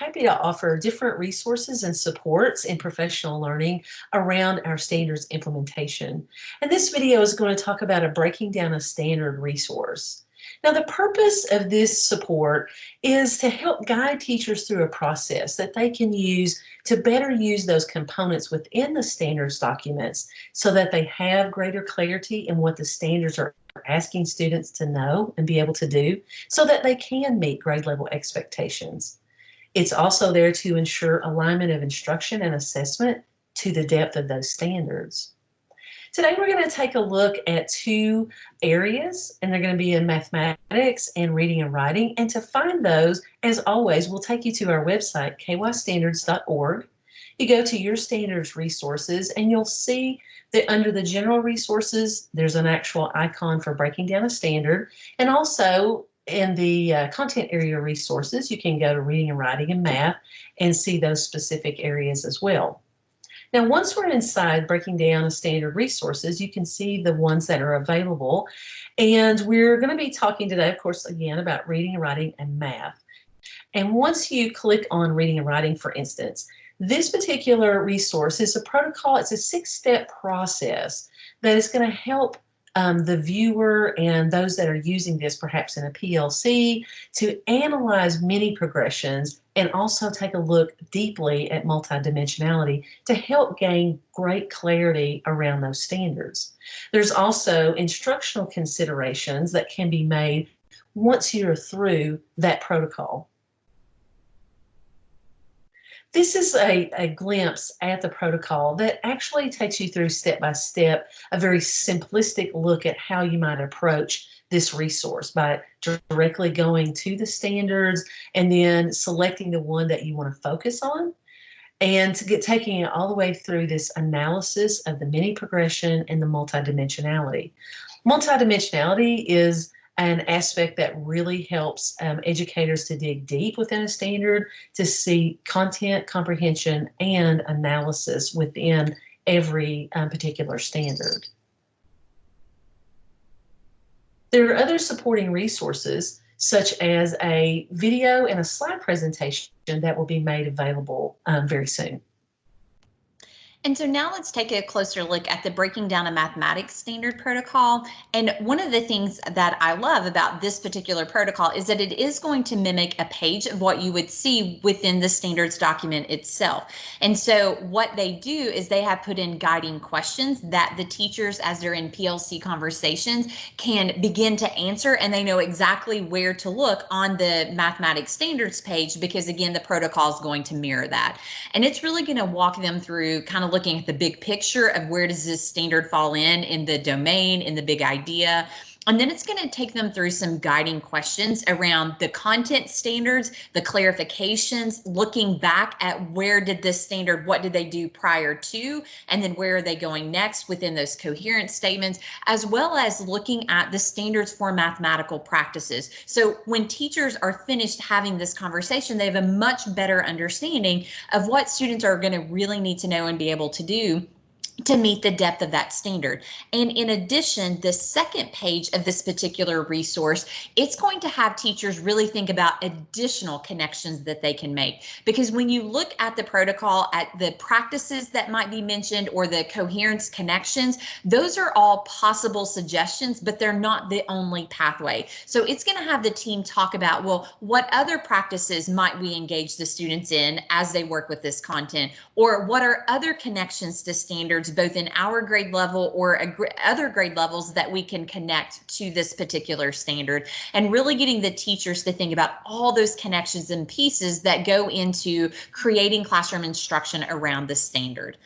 happy to offer different resources and supports in professional learning around our standards implementation. And this video is going to talk about a breaking down a standard resource. Now, the purpose of this support is to help guide teachers through a process that they can use to better use those components within the standards documents so that they have greater clarity in what the standards are asking students to know and be able to do so that they can meet grade level expectations. It's also there to ensure alignment of instruction and assessment to the depth of those standards. Today we're going to take a look at two areas and they're going to be in mathematics and reading and writing. And to find those, as always, we'll take you to our website, kystandards.org. You go to your standards resources and you'll see that under the general resources, there's an actual icon for breaking down a standard. And also in the uh, content area resources, you can go to reading and writing and math and see those specific areas as well. Now, once we're inside breaking down the standard resources, you can see the ones that are available. And we're going to be talking today, of course, again, about reading and writing and math. And once you click on reading and writing, for instance, this particular resource is a protocol, it's a six-step process that is going to help um, the viewer and those that are using this perhaps in a PLC to analyze mini progressions and also take a look deeply at multidimensionality to help gain great clarity around those standards. There's also instructional considerations that can be made once you're through that protocol. This is a, a glimpse at the protocol that actually takes you through step by step, a very simplistic look at how you might approach this resource by directly going to the standards and then selecting the one that you want to focus on and to get taking it all the way through this analysis of the mini progression and the multidimensionality. Multidimensionality is an aspect that really helps um, educators to dig deep within a standard to see content comprehension and analysis within every um, particular standard. There are other supporting resources such as a video and a slide presentation that will be made available um, very soon. And so now let's take a closer look at the breaking down a mathematics standard protocol. And one of the things that I love about this particular protocol is that it is going to mimic a page of what you would see within the standards document itself. And so what they do is they have put in guiding questions that the teachers, as they're in PLC conversations, can begin to answer and they know exactly where to look on the mathematics standards page because again, the protocol is going to mirror that. And it's really going to walk them through kind of looking at the big picture of where does this standard fall in in the domain, in the big idea. And then it's going to take them through some guiding questions around the content standards, the clarifications, looking back at where did this standard, what did they do prior to, and then where are they going next within those coherent statements, as well as looking at the standards for mathematical practices. So when teachers are finished having this conversation, they have a much better understanding of what students are going to really need to know and be able to do to meet the depth of that standard. And in addition, the second page of this particular resource, it's going to have teachers really think about additional connections that they can make. Because when you look at the protocol, at the practices that might be mentioned or the coherence connections, those are all possible suggestions, but they're not the only pathway. So it's going to have the team talk about, well, what other practices might we engage the students in as they work with this content? Or what are other connections to standards both in our grade level or other grade levels that we can connect to this particular standard and really getting the teachers to think about all those connections and pieces that go into creating classroom instruction around the standard.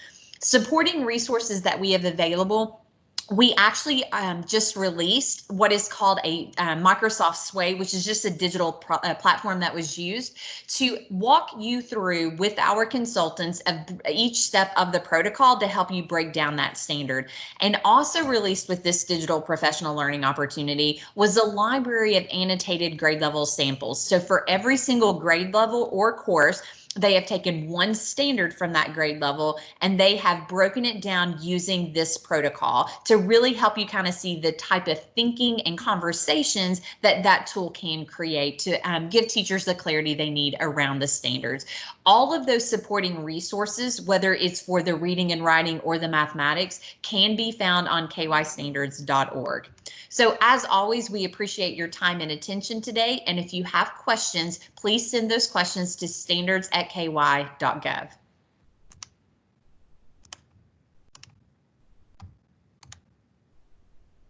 Supporting resources that we have available we actually um, just released what is called a uh, Microsoft Sway, which is just a digital uh, platform that was used to walk you through with our consultants of each step of the protocol to help you break down that standard. And also released with this digital professional learning opportunity was a library of annotated grade level samples. So for every single grade level or course, they have taken one standard from that grade level and they have broken it down using this protocol to really help you kind of see the type of thinking and conversations that that tool can create to um, give teachers the clarity they need around the standards. All of those supporting resources, whether it's for the reading and writing or the mathematics, can be found on kystandards.org. So as always, we appreciate your time and attention today. And if you have questions, please send those questions to standards at ky.gov.